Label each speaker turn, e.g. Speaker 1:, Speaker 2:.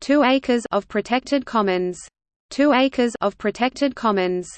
Speaker 1: 2 acres of protected commons 2 acres of protected commons.